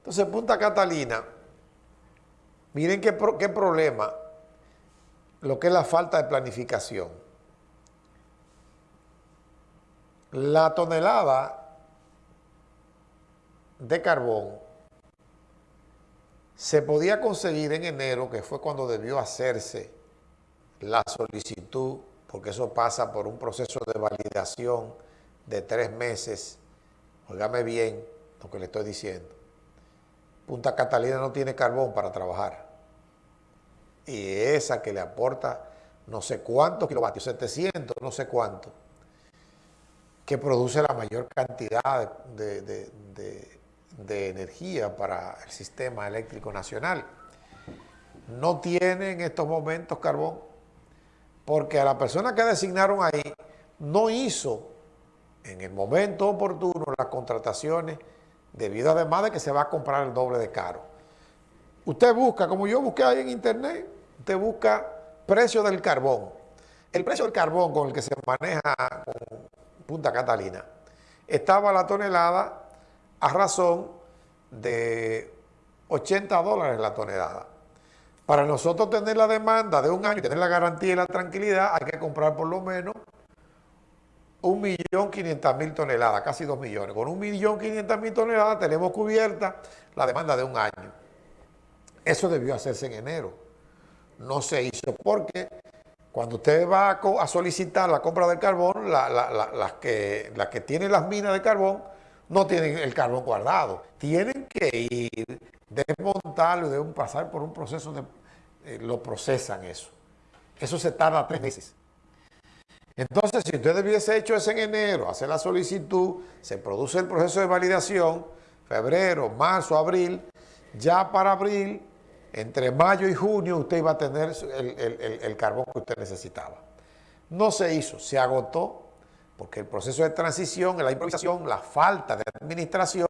Entonces, Punta Catalina, miren qué, problema, lo que es la falta de planificación. La tonelada de carbón se podía conseguir en enero, que fue cuando debió hacerse la solicitud, porque eso pasa por un proceso de validación de tres meses. Óigame bien lo que le estoy diciendo. Punta Catalina no tiene carbón para trabajar. Y esa que le aporta no sé cuántos kilovatios, 700, no sé cuánto, que produce la mayor cantidad de, energía para el sistema eléctrico nacional. No tiene en estos momentos carbón porque a la persona que designaron ahí no hizo en el momento oportuno las contrataciones debido además de que se va a comprar el doble de caro. Usted busca, como yo busqué ahí en internet, usted busca precio del carbón. El precio del carbón con el que se maneja con Punta Catalina estaba la tonelada a razón de 80 dólares la tonelada. Para nosotros tener la demanda de un año y tener la garantía y la tranquilidad, hay que comprar por lo menos un millón quinientas mil toneladas, casi dos millones. Con un millón quinientas mil toneladas tenemos cubierta la demanda de un año. Eso debió hacerse en enero. No se hizo porque cuando usted va a, solicitar la compra del carbón, las, que, las que tienen las minas de carbón no tienen el carbón guardado. Tienen que ir, desmontarlo y deben pasar por un proceso de... Eh, lo procesan eso. Eso se tarda tres meses. Entonces, si usted hubiese hecho eso en enero, hace la solicitud, se produce el proceso de validación, febrero, marzo, abril, ya para abril, entre mayo y junio, usted iba a tener el, carbón que usted necesitaba. No se hizo, se agotó, porque el proceso de transición, la improvisación, la falta de administración,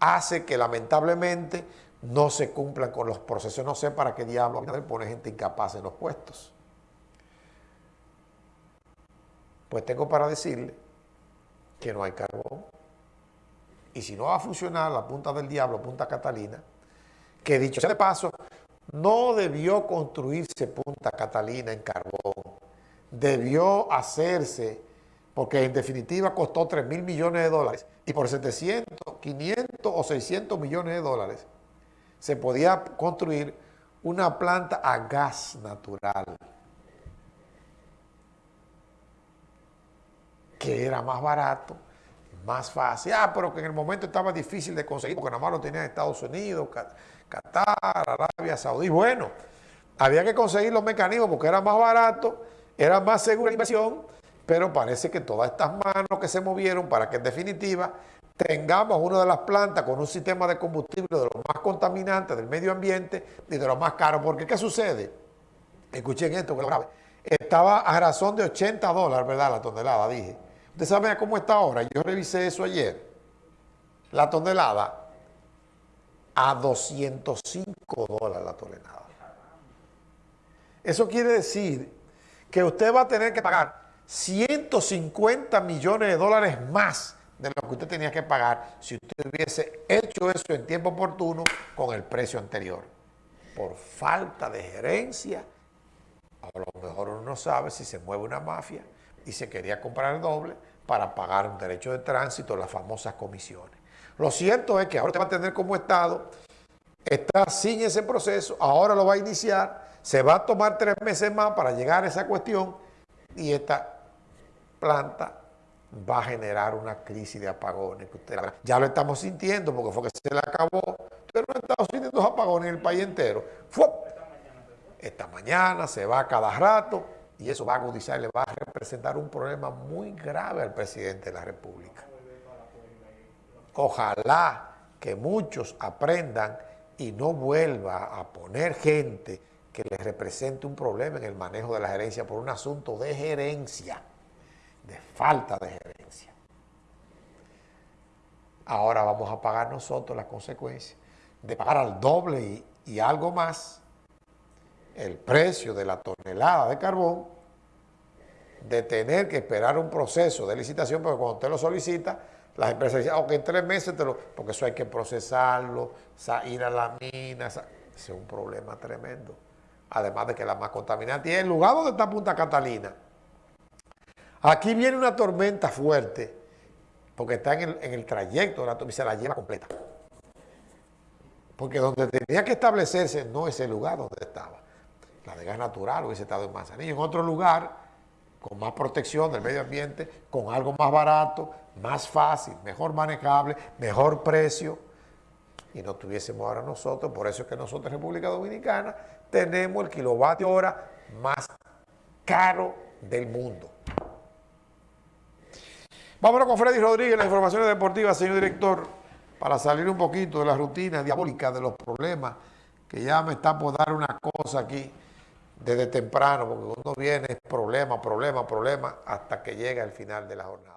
hace que lamentablemente no se cumplan con los procesos. No sé para qué diablo pone gente incapaz en los puestos. Pues tengo para decirle que no hay carbón. Y si no va a funcionar la punta del diablo, punta Catalina, que dicho sea de paso, no debió construirse Punta Catalina en carbón. Debió hacerse, porque en definitiva costó 3 mil millones de dólares, y por 700, 500 o 600 millones de dólares se podía construir una planta a gas natural. Que era más barato, más fácil. Ah, pero que en el momento estaba difícil de conseguir, porque nada más lo tenía Estados Unidos, Qatar, Arabia Saudí. Bueno, había que conseguir los mecanismos porque era más barato, era más segura la inversión, pero parece que todas estas manos que se movieron para que en definitiva tengamos una de las plantas con un sistema de combustible de los más contaminantes del medio ambiente y de los más caros. Porque ¿qué sucede? Escuchen esto, que lo grave. Estaba a razón de 80 dólares, ¿verdad? La tonelada, dije. ¿Usted sabe cómo está ahora? Yo revisé eso ayer. La tonelada a 205 dólares la tonelada. Eso quiere decir que usted va a tener que pagar 150 millones de dólares más de lo que usted tenía que pagar si usted hubiese hecho eso en tiempo oportuno con el precio anterior. Por falta de gerencia, a lo mejor uno no sabe si se mueve una mafia y se quería comprar el doble para pagar un derecho de tránsito, las famosas comisiones. Lo cierto es que ahora usted va a tener como Estado, está sin ese proceso, ahora lo va a iniciar, se va a tomar tres meses más para llegar a esa cuestión y esta planta va a generar una crisis de apagones. Ya lo estamos sintiendo porque fue que se le acabó. Usted no ha estado sintiendo apagones en el país entero. Esta mañana se va cada rato y eso va a agudizar, le va a representar un problema muy grave al presidente de la República. Ojalá que muchos aprendan y no vuelva a poner gente que les represente un problema en el manejo de la gerencia por un asunto de gerencia, de falta de gerencia. Ahora vamos a pagar nosotros las consecuencias de pagar al doble y, y algo más el precio de la tonelada de carbón, de tener que esperar un proceso de licitación, porque cuando usted lo solicita, las empresas dicen, ok, en tres meses te lo... Porque eso hay que procesarlo, ir a la mina, es un problema tremendo. Además de que la más contaminante. Y el lugar donde está Punta Catalina, aquí viene una tormenta fuerte, porque está en el, en el trayecto de la tormenta y se la lleva completa. Porque donde tenía que establecerse no es el lugar donde estaba. La de gas natural hubiese estado en Manzanillo. En otro lugar, con más protección del medio ambiente, con algo más barato, más fácil, mejor manejable, mejor precio. Y no tuviésemos ahora nosotros, por eso es que nosotros República Dominicana tenemos el kilovatio hora más caro del mundo. Vámonos con Freddy Rodríguez, las informaciones deportivas, señor director para salir un poquito de la rutina diabólica de los problemas, que ya me está por dar una cosa aquí desde temprano, porque uno viene problema, problema, problema, hasta que llega el final de la jornada.